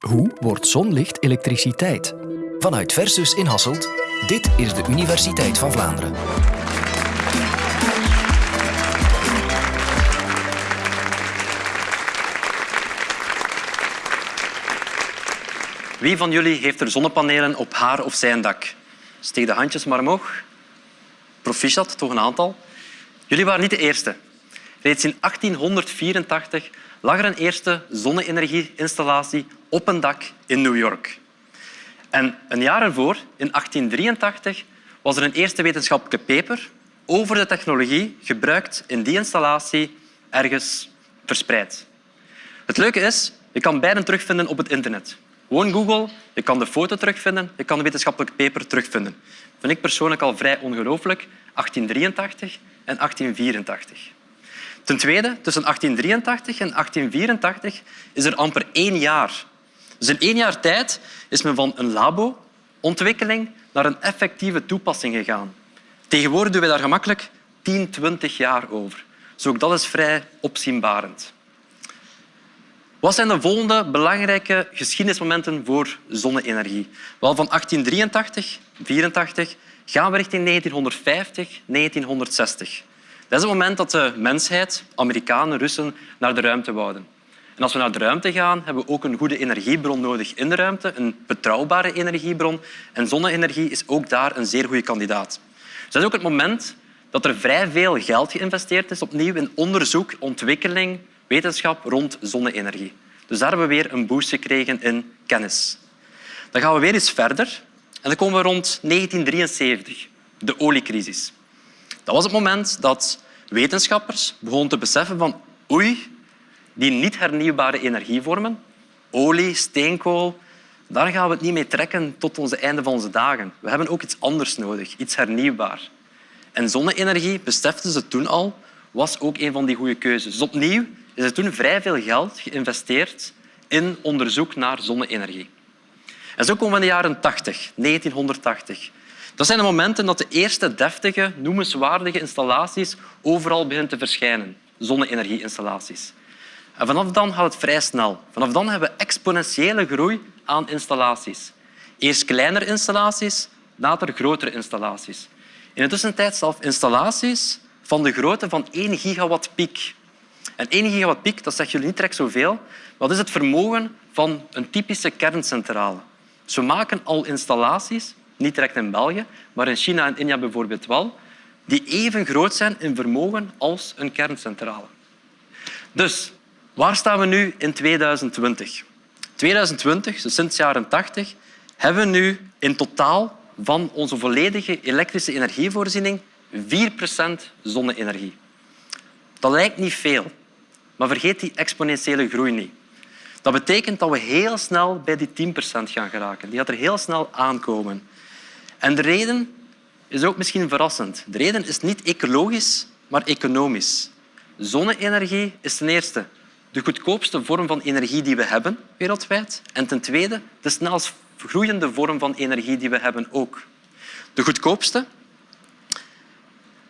Hoe wordt zonlicht elektriciteit? Vanuit Versus in Hasselt, dit is de Universiteit van Vlaanderen. Wie van jullie heeft er zonnepanelen op haar of zijn dak? Steek de handjes maar omhoog. Proficiat, toch een aantal. Jullie waren niet de eerste. Reeds in 1884 lag er een eerste zonne-energie-installatie op een dak in New York. En een jaar ervoor, in 1883, was er een eerste wetenschappelijke paper over de technologie gebruikt in die installatie ergens verspreid. Het leuke is, je kan beiden terugvinden op het internet. Gewoon Google, je kan de foto terugvinden, je kan de wetenschappelijke paper terugvinden. Dat vind ik persoonlijk al vrij ongelooflijk. 1883 en 1884. Ten tweede, tussen 1883 en 1884 is er amper één jaar. Dus in één jaar tijd is men van een labo-ontwikkeling naar een effectieve toepassing gegaan. Tegenwoordig doen we daar gemakkelijk 10, 20 jaar over. Dus ook dat is vrij opzienbarend. Wat zijn de volgende belangrijke geschiedenismomenten voor zonne-energie? Wel, van 1883, 84 gaan we richting 1950, 1960. Dat is het moment dat de mensheid, Amerikanen, Russen, naar de ruimte wouden. En als we naar de ruimte gaan, hebben we ook een goede energiebron nodig in de ruimte, een betrouwbare energiebron. En zonne-energie is ook daar een zeer goede kandidaat. Dus dat is ook het moment dat er vrij veel geld geïnvesteerd is opnieuw in onderzoek, ontwikkeling, wetenschap rond zonne-energie. Dus daar hebben we weer een boost gekregen in kennis. Dan gaan we weer eens verder en dan komen we rond 1973, de oliecrisis. Dat was het moment dat wetenschappers begonnen te beseffen van oei, die niet hernieuwbare energievormen, olie, steenkool, daar gaan we het niet mee trekken tot het einde van onze dagen. We hebben ook iets anders nodig, iets hernieuwbaar. En zonne-energie, beseften ze toen al, was ook een van die goede keuzes. Dus opnieuw is er toen vrij veel geld geïnvesteerd in onderzoek naar zonne-energie. En zo komen we in de jaren 80, 1980. Dat zijn de momenten dat de eerste deftige, noemenswaardige installaties overal beginnen te verschijnen. Zonne-energie-installaties. En vanaf dan gaat het vrij snel. Vanaf dan hebben we exponentiële groei aan installaties. Eerst kleinere installaties, later grotere installaties. In de tussentijd zelf installaties van de grootte van 1 gigawatt piek. En 1 gigawatt piek, dat zegt jullie niet direct zoveel. Wat is het vermogen van een typische kerncentrale? We maken al installaties, niet direct in België, maar in China en India bijvoorbeeld wel, die even groot zijn in vermogen als een kerncentrale. Dus waar staan we nu in 2020? 2020, dus sinds de jaren 80, hebben we nu in totaal van onze volledige elektrische energievoorziening 4% zonne-energie. Dat lijkt niet veel, maar vergeet die exponentiële groei niet. Dat betekent dat we heel snel bij die 10% gaan geraken. Die gaat er heel snel aankomen. En de reden is ook misschien verrassend. De reden is niet ecologisch, maar economisch. Zonne-energie is ten eerste de goedkoopste vorm van energie die we hebben wereldwijd. En ten tweede de snelst groeiende vorm van energie die we hebben ook. De goedkoopste.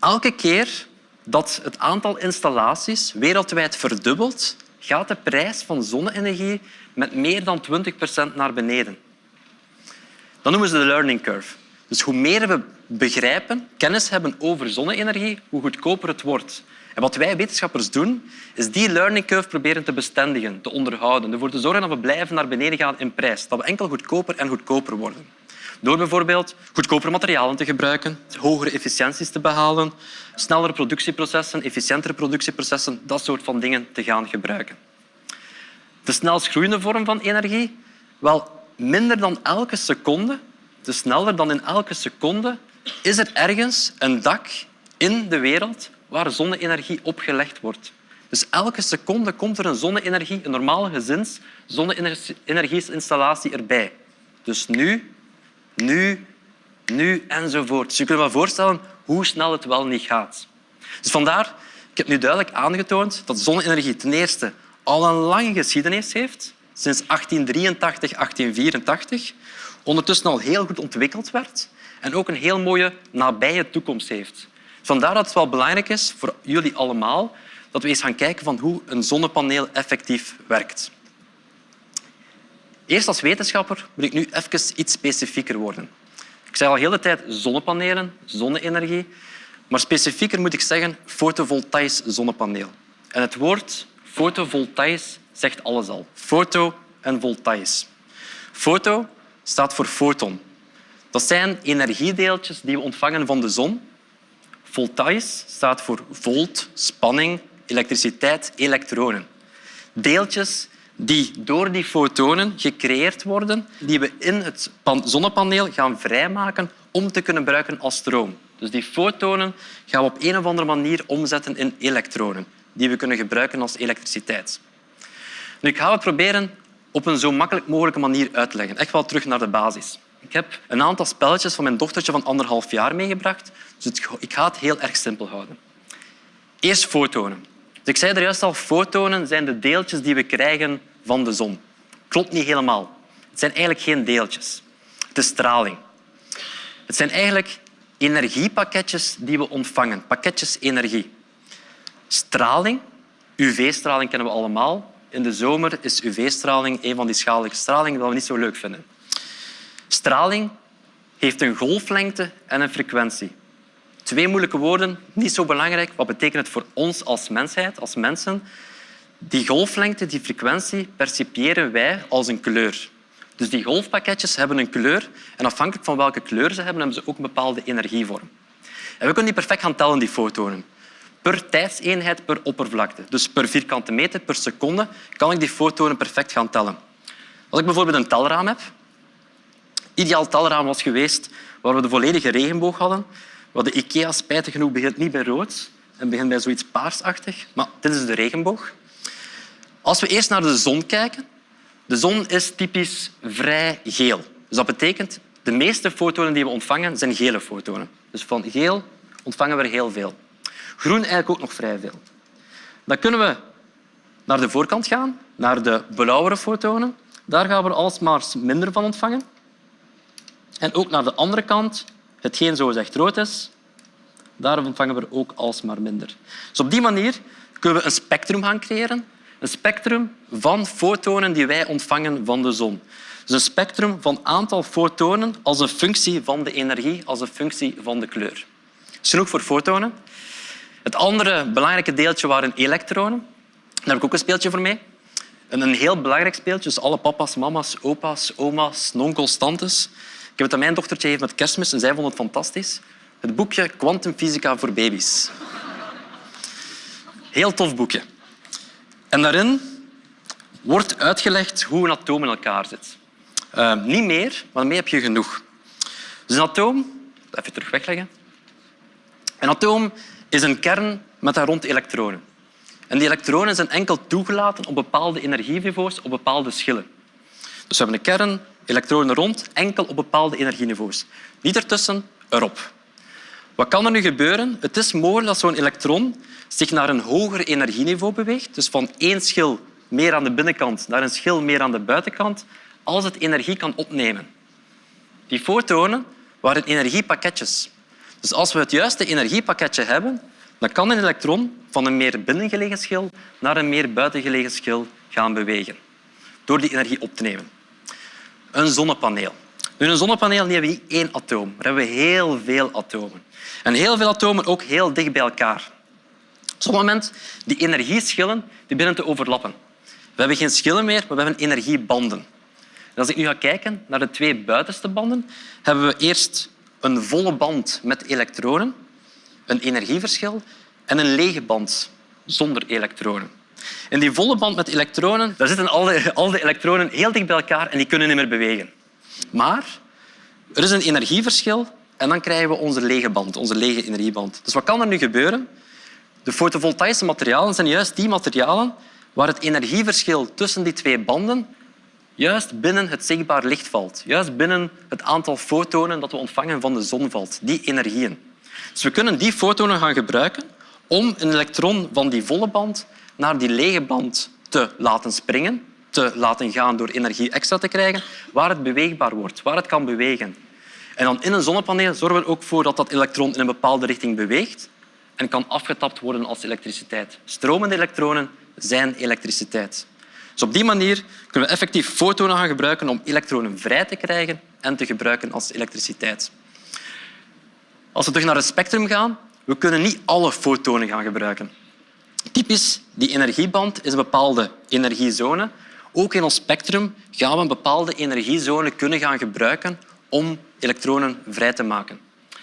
Elke keer dat het aantal installaties wereldwijd verdubbelt, gaat de prijs van zonne-energie met meer dan 20 procent naar beneden. Dat noemen ze de learning curve. Dus hoe meer we begrijpen, kennis hebben over zonne-energie, hoe goedkoper het wordt. En wat wij wetenschappers doen, is die learning curve proberen te bestendigen, te onderhouden, ervoor te zorgen dat we blijven naar beneden gaan in prijs, dat we enkel goedkoper en goedkoper worden. Door bijvoorbeeld goedkopere materialen te gebruiken, hogere efficiënties te behalen, snellere productieprocessen, efficiëntere productieprocessen, dat soort van dingen te gaan gebruiken. De snelst groeiende vorm van energie? Wel, minder dan elke seconde, dus sneller dan in elke seconde, is er ergens een dak in de wereld waar zonne-energie opgelegd wordt. Dus elke seconde komt er een zonne-energie, een normale gezins zonne-energieinstallatie erbij. Dus nu nu, nu enzovoort. Dus je kunt je wel voorstellen hoe snel het wel niet gaat. Dus vandaar, ik heb nu duidelijk aangetoond dat zonne-energie ten eerste al een lange geschiedenis heeft, sinds 1883, 1884, ondertussen al heel goed ontwikkeld werd en ook een heel mooie nabije toekomst heeft. Vandaar dat het wel belangrijk is voor jullie allemaal dat we eens gaan kijken van hoe een zonnepaneel effectief werkt. Eerst als wetenschapper moet ik nu even iets specifieker worden. Ik zeg al de tijd zonnepanelen, zonne-energie. Maar specifieker moet ik zeggen fotovoltaïs zonnepaneel. En het woord fotovoltaïs zegt alles al. Foto en voltaïs. Foto staat voor foton. Dat zijn energiedeeltjes die we ontvangen van de zon. Voltaïs staat voor volt, spanning, elektriciteit, elektronen. Deeltjes die door die fotonen gecreëerd worden, die we in het zonnepaneel gaan vrijmaken om te kunnen gebruiken als stroom. Dus die fotonen gaan we op een of andere manier omzetten in elektronen, die we kunnen gebruiken als elektriciteit. Nu, ik ga het proberen op een zo makkelijk mogelijke manier uit te leggen. Echt wel terug naar de basis. Ik heb een aantal spelletjes van mijn dochtertje van anderhalf jaar meegebracht. Dus ik ga het heel erg simpel houden. Eerst fotonen. Dus ik zei er juist al, fotonen zijn de deeltjes die we krijgen van de zon. Klopt niet helemaal. Het zijn eigenlijk geen deeltjes. Het is straling. Het zijn eigenlijk energiepakketjes die we ontvangen. Pakketjes energie. Straling, UV-straling kennen we allemaal. In de zomer is UV-straling een van die schadelijke stralingen die we niet zo leuk vinden. Straling heeft een golflengte en een frequentie. Twee moeilijke woorden, niet zo belangrijk. Wat betekent het voor ons als mensheid, als mensen? Die golflengte, die frequentie, percipiëren wij als een kleur. Dus die golfpakketjes hebben een kleur en afhankelijk van welke kleur ze hebben, hebben ze ook een bepaalde energievorm. En we kunnen die perfect gaan tellen, die fotonen. Per tijdseenheid per oppervlakte. Dus per vierkante meter per seconde kan ik die fotonen perfect gaan tellen. Als ik bijvoorbeeld een telraam heb, ideaal telraam was geweest waar we de volledige regenboog hadden, wat de IKEA spijtig genoeg begint niet bij rood en begint bij zoiets paarsachtig. Maar dit is de regenboog. Als we eerst naar de zon kijken, de zon is typisch vrij geel. Dus dat betekent de meeste fotonen die we ontvangen zijn gele fotonen. Dus van geel ontvangen we er heel veel. Groen eigenlijk ook nog vrij veel. Dan kunnen we naar de voorkant gaan, naar de blauwere fotonen. Daar gaan we alsmaar minder van ontvangen. En ook naar de andere kant, hetgeen zo echt rood is, daar ontvangen we ook alsmaar minder. Dus op die manier kunnen we een spectrum gaan creëren. Een spectrum van fotonen die wij ontvangen van de zon. Dus een spectrum van aantal fotonen als een functie van de energie, als een functie van de kleur. Dat is genoeg voor fotonen. Het andere belangrijke deeltje waren elektronen. Daar heb ik ook een speeltje voor mee. Een heel belangrijk speeltje. Dus alle papa's, mama's, opa's, oma's, nonkels, tantes. Ik heb het aan mijn dochtertje gegeven met kerstmis en zij vond het fantastisch. Het boekje Quantumfysica voor baby's. Heel tof boekje. En daarin wordt uitgelegd hoe een atoom in elkaar zit. Uh, niet meer, maar daarmee heb je genoeg. Dus een atoom... Even terug wegleggen. Een atoom is een kern met daar rond elektronen. En die elektronen zijn enkel toegelaten op bepaalde energieniveaus, op bepaalde schillen. Dus we hebben een kern, elektronen rond, enkel op bepaalde energieniveaus. Niet ertussen, erop. Wat kan er nu gebeuren? Het is mogelijk dat zo'n elektron zich naar een hoger energieniveau beweegt, dus van één schil meer aan de binnenkant naar een schil meer aan de buitenkant, als het energie kan opnemen. Die fotonen waren energiepakketjes. Dus als we het juiste energiepakketje hebben, dan kan een elektron van een meer binnengelegen schil naar een meer buitengelegen schil gaan bewegen, door die energie op te nemen. Een zonnepaneel. Nu, een zonnepaneel hebben we niet één atoom, maar hebben we heel veel atomen. En heel veel atomen ook heel dicht bij elkaar. Op zo'n moment die energieschillen die beginnen te overlappen. We hebben geen schillen meer, maar we hebben energiebanden. En als ik nu ga kijken naar de twee buitenste banden, hebben we eerst een volle band met elektronen, een energieverschil, en een lege band zonder elektronen. In die volle band met elektronen daar zitten al de, elektronen heel dicht bij elkaar en die kunnen niet meer bewegen. Maar er is een energieverschil en dan krijgen we onze lege band, onze lege energieband. Dus wat kan er nu gebeuren? De fotovoltaïsche materialen zijn juist die materialen waar het energieverschil tussen die twee banden juist binnen het zichtbaar licht valt. Juist binnen het aantal fotonen dat we ontvangen van de zon valt. Die energieën. Dus we kunnen die fotonen gaan gebruiken om een elektron van die volle band naar die lege band te laten springen, te laten gaan door energie extra te krijgen, waar het beweegbaar wordt, waar het kan bewegen. En dan in een zonnepaneel zorgen we er ook voor dat dat elektron in een bepaalde richting beweegt en kan afgetapt worden als elektriciteit. Stromende elektronen zijn elektriciteit. Dus op die manier kunnen we effectief fotonen gaan gebruiken om elektronen vrij te krijgen en te gebruiken als elektriciteit. Als we terug naar het spectrum gaan, we kunnen niet alle fotonen gaan gebruiken. Typisch, die energieband is een bepaalde energiezone. Ook in ons spectrum gaan we een bepaalde energiezone kunnen gaan gebruiken om elektronen vrij te maken.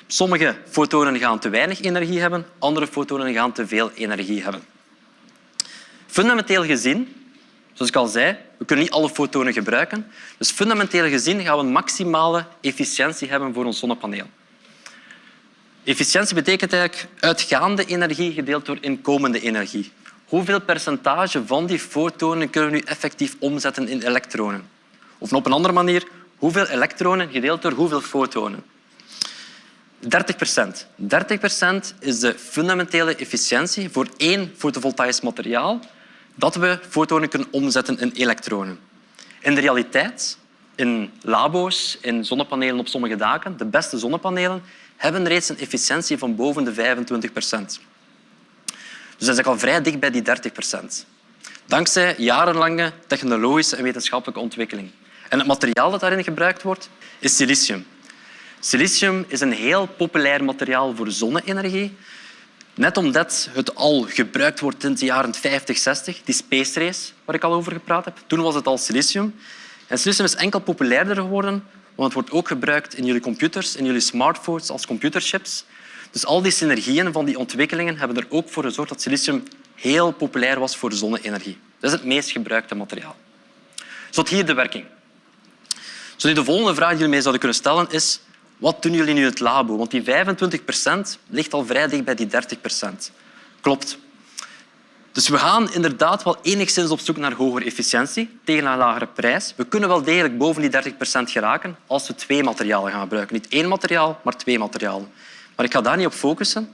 Sommige fotonen gaan te weinig energie hebben, andere fotonen gaan te veel energie hebben. Fundamenteel gezien, zoals ik al zei, we kunnen niet alle fotonen gebruiken. Dus fundamenteel gezien gaan we een maximale efficiëntie hebben voor ons zonnepaneel. Efficiëntie betekent eigenlijk uitgaande energie gedeeld door inkomende energie. Hoeveel percentage van die fotonen kunnen we nu effectief omzetten in elektronen? Of op een andere manier, hoeveel elektronen gedeeld door hoeveel fotonen? 30 procent. 30 procent is de fundamentele efficiëntie voor één fotovoltaïs materiaal dat we fotonen kunnen omzetten in elektronen. In de realiteit, in labo's, in zonnepanelen op sommige daken, de beste zonnepanelen, hebben reeds een efficiëntie van boven de 25 procent. Dus dat is al vrij dicht bij die 30 procent. Dankzij jarenlange technologische en wetenschappelijke ontwikkeling. En het materiaal dat daarin gebruikt wordt, is silicium. Silicium is een heel populair materiaal voor zonne-energie. Net omdat het al gebruikt wordt in de jaren 50, 60, die space race waar ik al over gepraat heb, toen was het al silicium. En silicium is enkel populairder geworden, want het wordt ook gebruikt in jullie computers, in jullie smartphones als computerchips. Dus al die synergieën van die ontwikkelingen hebben er ook voor gezorgd dat silicium heel populair was voor zonne-energie. Dat is het meest gebruikte materiaal. Tot hier de werking. Dus de volgende vraag die jullie mij zouden kunnen stellen is wat doen jullie nu in het labo? Want die 25 procent ligt al vrij dicht bij die 30 procent. Klopt. Dus we gaan inderdaad wel enigszins op zoek naar hogere efficiëntie tegen een lagere prijs. We kunnen wel degelijk boven die 30 procent geraken als we twee materialen gaan gebruiken. Niet één materiaal, maar twee materialen. Maar ik ga daar niet op focussen.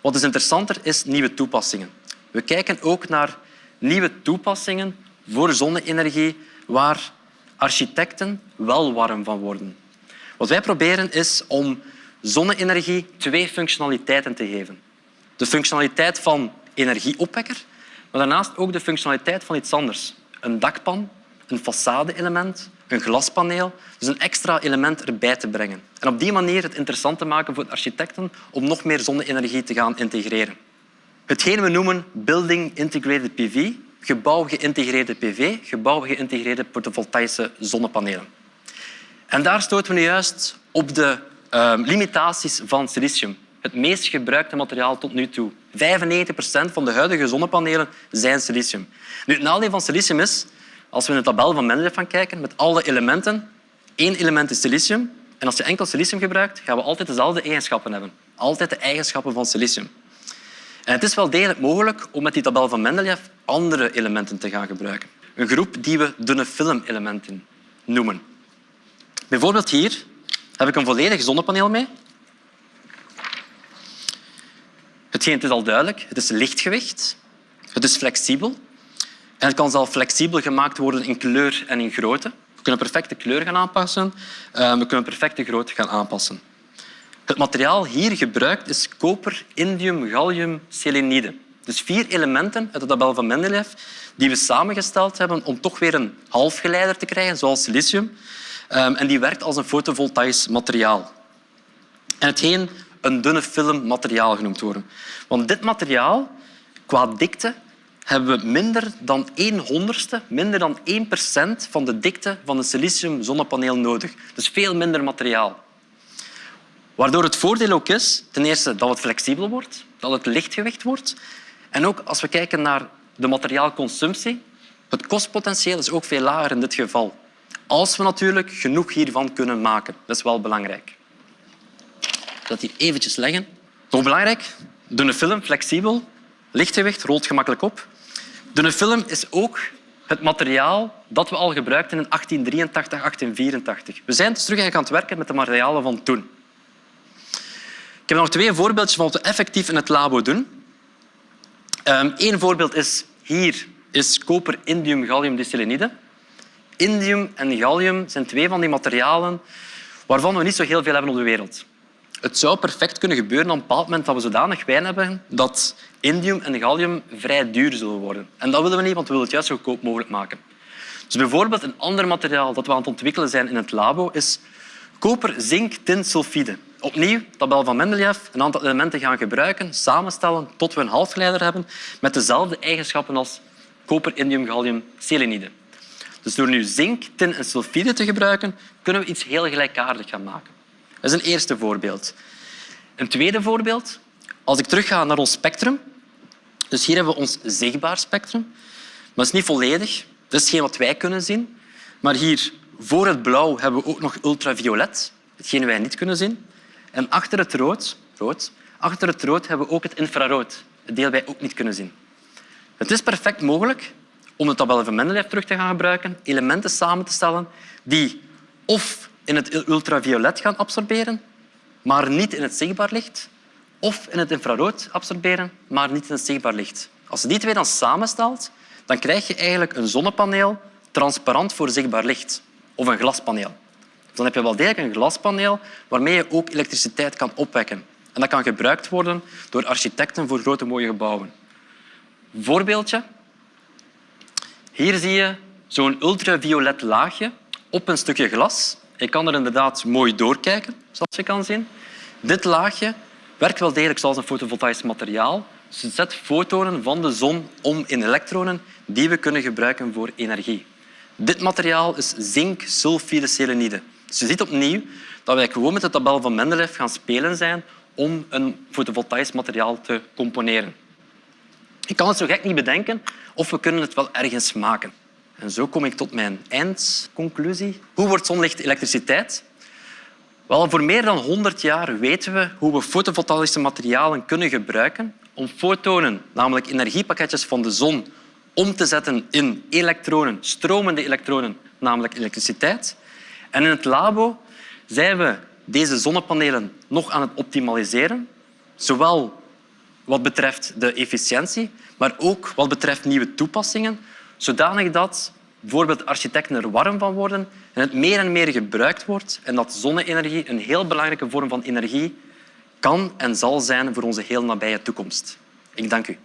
Wat is interessanter is nieuwe toepassingen. We kijken ook naar nieuwe toepassingen voor zonne-energie waar architecten wel warm van worden. Wat wij proberen is om zonne-energie twee functionaliteiten te geven. De functionaliteit van energieopwekker, maar daarnaast ook de functionaliteit van iets anders. Een dakpan, een façade-element, een glaspaneel. Dus een extra element erbij te brengen. En op die manier het interessant te maken voor architecten om nog meer zonne-energie te gaan integreren. Hetgeen we noemen Building Integrated PV, gebouw geïntegreerde PV, gebouw geïntegreerde fotovoltaïsche zonnepanelen. En daar stoten we nu juist op de uh, limitaties van silicium. Het meest gebruikte materiaal tot nu toe. 95 procent van de huidige zonnepanelen zijn silicium. Nu, het nadeel van silicium is, als we in de tabel van Mendeleev gaan kijken, met alle elementen, één element is silicium. En als je enkel silicium gebruikt, gaan we altijd dezelfde eigenschappen hebben. Altijd de eigenschappen van silicium. En het is wel degelijk mogelijk om met die tabel van Mendeleev andere elementen te gaan gebruiken. Een groep die we dunne filmelementen noemen. Bijvoorbeeld hier heb ik een volledig zonnepaneel mee. Hetgeen het is al duidelijk, het is lichtgewicht, het is flexibel en het kan zelf flexibel gemaakt worden in kleur en in grootte. We kunnen perfect de kleur gaan aanpassen, eh, we kunnen perfect de grootte gaan aanpassen. Het materiaal hier gebruikt is koper, indium, gallium, selenide. Dus vier elementen uit de tabel van Mendeleev die we samengesteld hebben om toch weer een halfgeleider te krijgen, zoals silicium. Ehm, en die werkt als een fotovoltaïs materiaal. En hetgeen een dunne film materiaal genoemd worden. Want dit materiaal, qua dikte, hebben we minder dan 1 honderdste, minder dan 1 procent van de dikte van een silicium zonnepaneel nodig. Dus veel minder materiaal. Waardoor het voordeel ook is, ten eerste dat het flexibel wordt, dat het lichtgewicht wordt. En ook als we kijken naar de materiaalconsumptie, het kostpotentieel is ook veel lager in dit geval. Als we natuurlijk genoeg hiervan kunnen maken. Dat is wel belangrijk. Het hier eventjes leggen. Nog belangrijk, dunne film, flexibel, lichtgewicht, rolt gemakkelijk op. Dunne film is ook het materiaal dat we al gebruikten in 1883, 1884. We zijn dus terug aan het werken met de materialen van toen. Ik heb nog twee voorbeeldjes van wat we effectief in het labo doen. Eén ehm, voorbeeld is hier is koper, indium, gallium, diselenide. Indium en gallium zijn twee van die materialen waarvan we niet zo heel veel hebben op de wereld. Het zou perfect kunnen gebeuren op een bepaald moment dat we zodanig wijn hebben dat indium en gallium vrij duur zullen worden. En dat willen we niet, want we willen het juist zo goedkoop mogelijk maken. Dus bijvoorbeeld een ander materiaal dat we aan het ontwikkelen zijn in het labo is koper, zink, tin, sulfide. Opnieuw, tabel van Mendeleev, een aantal elementen gaan gebruiken, samenstellen tot we een halfgeleider hebben met dezelfde eigenschappen als koper, indium, gallium, selenide. Dus door nu zink, tin en sulfide te gebruiken, kunnen we iets heel gelijkaardigs gaan maken. Dat is een eerste voorbeeld. Een tweede voorbeeld. Als ik terugga naar ons spectrum. Dus hier hebben we ons zichtbaar spectrum. Maar dat is niet volledig. Dat is hetgeen wat wij kunnen zien. Maar hier voor het blauw hebben we ook nog ultraviolet, hetgeen wij niet kunnen zien. En achter het rood, rood, achter het rood hebben we ook het infrarood, het deel wij ook niet kunnen zien. Het is perfect mogelijk om de tabel van Mendeleev terug te gaan gebruiken, elementen samen te stellen die of in het ultraviolet gaan absorberen, maar niet in het zichtbaar licht, of in het infrarood absorberen, maar niet in het zichtbaar licht. Als je die twee dan samenstelt, dan krijg je eigenlijk een zonnepaneel transparant voor zichtbaar licht of een glaspaneel. Dan heb je wel degelijk een glaspaneel waarmee je ook elektriciteit kan opwekken. En dat kan gebruikt worden door architecten voor grote mooie gebouwen. Voorbeeldje. Hier zie je zo'n ultraviolet laagje op een stukje glas. Je kan er inderdaad mooi doorkijken, zoals je kan zien. Dit laagje werkt wel degelijk zoals een fotovoltaïsch materiaal. Het zet fotonen van de zon om in elektronen die we kunnen gebruiken voor energie. Dit materiaal is zink sulfide selenide. Dus je ziet opnieuw dat wij gewoon met de tabel van Mendeleev gaan spelen zijn om een fotovoltaïsch materiaal te componeren. Ik kan het zo gek niet bedenken of we kunnen het wel ergens maken. En zo kom ik tot mijn eindconclusie. Hoe wordt zonlicht elektriciteit? Wel, voor meer dan 100 jaar weten we hoe we fotovoltaïsche materialen kunnen gebruiken om fotonen, namelijk energiepakketjes van de zon, om te zetten in elektronen, stromende elektronen, namelijk elektriciteit. En in het labo zijn we deze zonnepanelen nog aan het optimaliseren, zowel wat betreft de efficiëntie, maar ook wat betreft nieuwe toepassingen, zodanig dat bijvoorbeeld architecten er warm van worden en het meer en meer gebruikt wordt en dat zonne-energie een heel belangrijke vorm van energie kan en zal zijn voor onze heel nabije toekomst. Ik dank u.